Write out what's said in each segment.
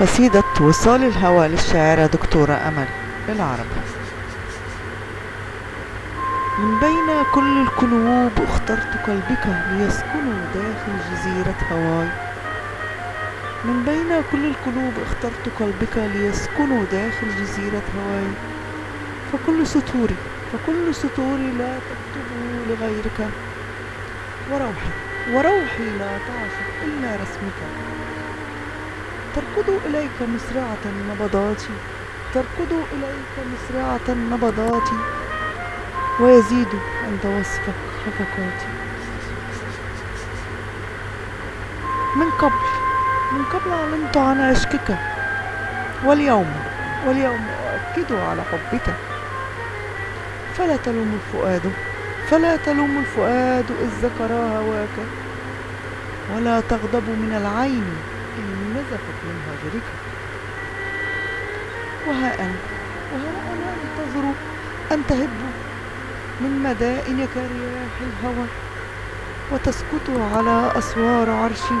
قصيدة وصال الهوى للشاعرة دكتورة أمل بالعربي من بين كل القلوب اخترت قلبك ليسكنوا داخل جزيرة هواي. من بين كل القلوب اخترت قلبك ليسكنوا داخل جزيرة هواي. فكل سطوري فكل سطوري لا تكتبه لغيرك. وروحي وروحي لا تعشق إلا رسمك. تركض إليك مسرعة نبضاتي تركض إليك مسرعة نبضاتي ويزيد عند وصفك خفقاتي من قبل من قبل علمت عن عشقك. واليوم واليوم أؤكد على حبك. فلا تلوم الفؤاد فلا تلوم الفؤاد إذ ذكر هواك ولا تغضب من العين. إن نزفت من هجرك وها أنا وها أنا أنتظر أن تهب من مدائنك رياح الهوى وتسكت على أسوار عرشي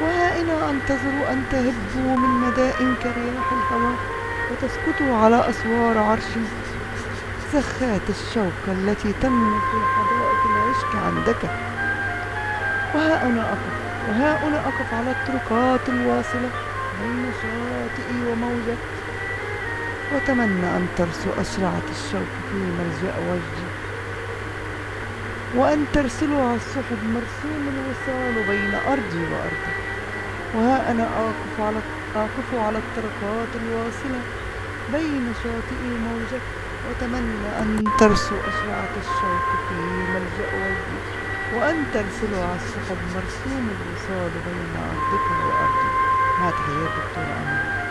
وها أنا أنتظر أن تهب من مدائنك رياح الهوى وتسكت على أسوار عرشي زخات الشوك التي تنمو في حدائق العشق عندك. وها أنا أقف وها أنا أقف على الطرقات الواصلة بين شاطئي وموجك وأتمنى أن ترسو أشرعة الشوك في ملجأ وجهي. وأن ترسلوا على السحب مرسوم الوصال بين أرضي وأرضك وها أنا أقف على أقف على الطرقات الواصلة بين شاطئي وموجك وأتمنى أن ترسو أشرعة الشوك في ملجأ وأن ترسلوا على السحب مرسوم الوصال بين أرضك وأرضي مع تحيات دكتور أمل